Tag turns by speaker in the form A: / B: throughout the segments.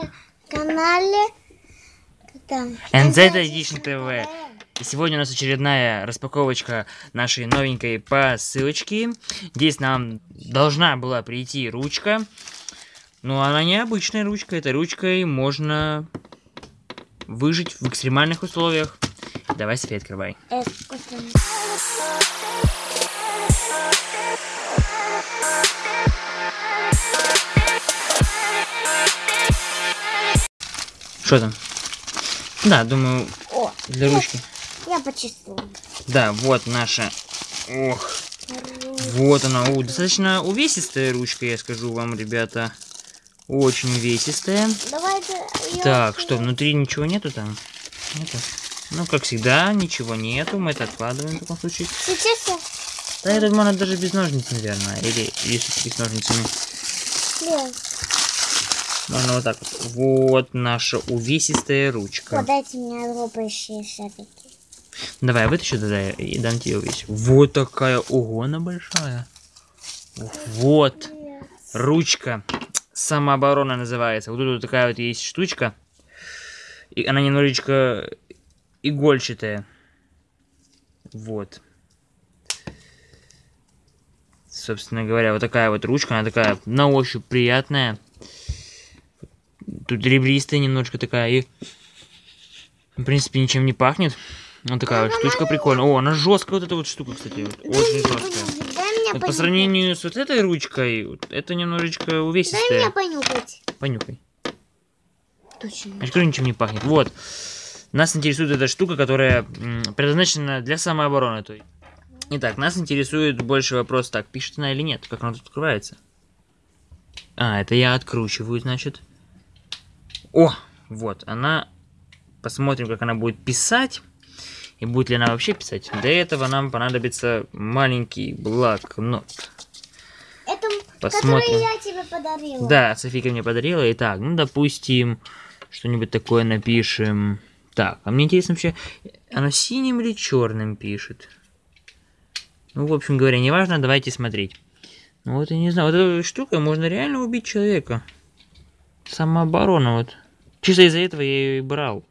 A: на канале
B: NZ Edition TV. И сегодня у нас очередная распаковочка нашей новенькой посылочки. Здесь нам должна была прийти ручка. Но она не обычная ручка. Этой ручкой можно выжить в экстремальных условиях. Давай, София, открывай. Что там? Да, думаю,
A: О,
B: для ручки.
A: я почувствовала.
B: Да, вот наша. Ох, вот она. У, достаточно увесистая ручка, я скажу вам, ребята. Очень увесистая.
A: Давайте её
B: Так, что, внутри ничего нету там? Нету? Ну, как всегда, ничего нету. Мы это откладываем в таком случае.
A: Сейчас я
B: Да, я думаю, она даже без ножниц, наверное. Или если с ножницами.
A: слез.
B: Ну, она вот так вот. Вот наша увесистая ручка.
A: Подайте мне робочие шарики.
B: Давай, вытащу тогда и дам тебе увесь. Вот такая, ого, она большая. Вот. Ручка. Самооборона называется. Вот тут вот такая вот есть штучка. И она немножечко игольчатая. Вот. Собственно говоря, вот такая вот ручка. Она такая на ощупь приятная. Тут ребристая немножко такая. И, в принципе, ничем не пахнет. Вот такая вот штучка прикольная. О, она жесткая, вот эта вот штука, кстати. вот очень жесткая.
A: Дай
B: Вот по сравнению с вот этой ручкой, вот это немножечко
A: Дай мне
B: увесистая.
A: понюхать.
B: Понюхай.
A: Точно.
B: Же говорю, ничем не пахнет. Вот. Нас интересует эта штука, которая предназначена для самообороны. То есть. Итак, нас интересует больше вопрос, так, пишет она или нет, как она тут открывается. А, это я откручиваю, значит. О, вот, она... Посмотрим, как она будет писать. И будет ли она вообще писать. Для этого нам понадобится маленький блокнот.
A: Это,
B: Посмотрим.
A: который я тебе подарила.
B: Да, Софийка мне подарила. Итак, ну, допустим, что-нибудь такое напишем. Так, а мне интересно вообще, она синим или черным пишет? Ну, в общем говоря, неважно, давайте смотреть. Ну, вот я не знаю, вот этой штукой можно реально убить человека. Самооборона, вот. Чисто из-за этого я ее и брал.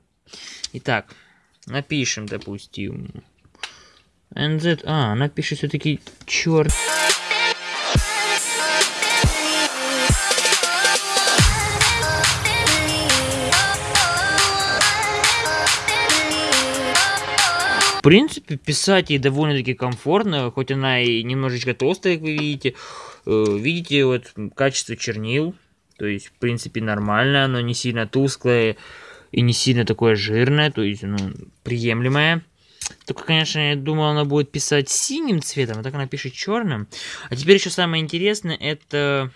B: Итак, напишем, допустим. NZ... А, она пишет все-таки черт. В принципе, писать ей довольно-таки комфортно, хоть она и немножечко толстая, как вы видите. Э, Видите, вот качество чернил, то есть, в принципе, нормально, оно не сильно тусклое и не сильно такое жирное, то есть, ну, приемлемое. Только, конечно, я думал, она будет писать синим цветом, а так она пишет черным. А теперь еще самое интересное, это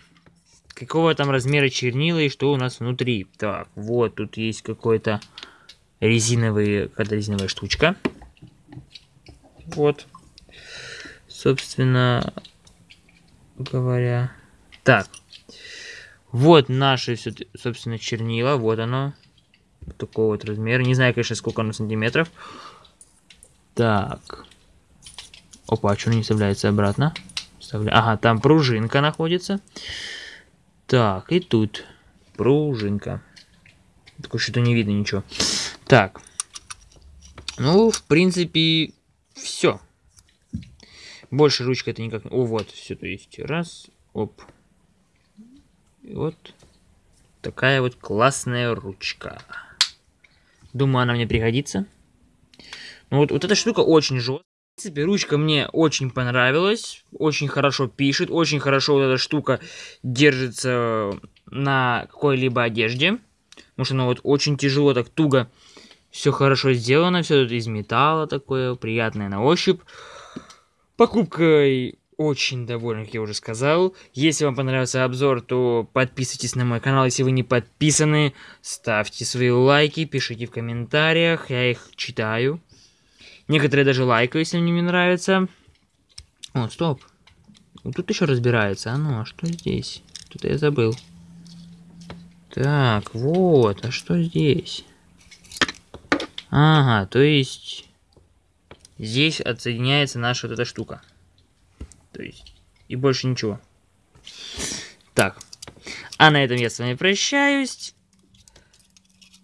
B: какого там размера чернила и что у нас внутри. Так, вот тут есть какой-то резиновый, какая-то резиновая штучка. Вот. Собственно говоря. Так. Вот наши, собственно, чернила. Вот оно. Вот такого вот размера. Не знаю, конечно, сколько оно сантиметров. Так. Опа, а что не вставляется обратно? Вставля- Ага, там пружинка находится. Так, и тут пружинка. Такое что-то не видно ничего. Так. Ну, в принципе, все. Больше ручка это никак... О, вот, все, то есть, раз, оп. И вот такая вот классная ручка. Думаю, она мне пригодится. Ну, вот, вот эта штука очень жесткая. В принципе, ручка мне очень понравилась. Очень хорошо пишет. Очень хорошо вот эта штука держится на какой-либо одежде. Потому что она вот очень тяжело, так туго все хорошо сделано, все тут из металла такое, приятное на ощупь. Покупкой очень доволен, как я уже сказал. Если вам понравился обзор, то подписывайтесь на мой канал. Если вы не подписаны, ставьте свои лайки, пишите в комментариях, я их читаю. Некоторые даже лайкают, если мне не нравится. О, стоп. Тут еще разбирается. А ну, а что здесь? Тут я забыл. Так, вот, а что здесь? Ага, то есть здесь отсоединяется наша вот эта штука. То есть и больше ничего. Так, а на этом я с вами прощаюсь.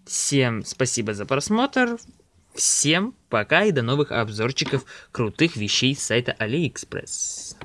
B: Всем спасибо за просмотр. Всем пока и до новых обзорчиков крутых вещей с сайта AliExpress.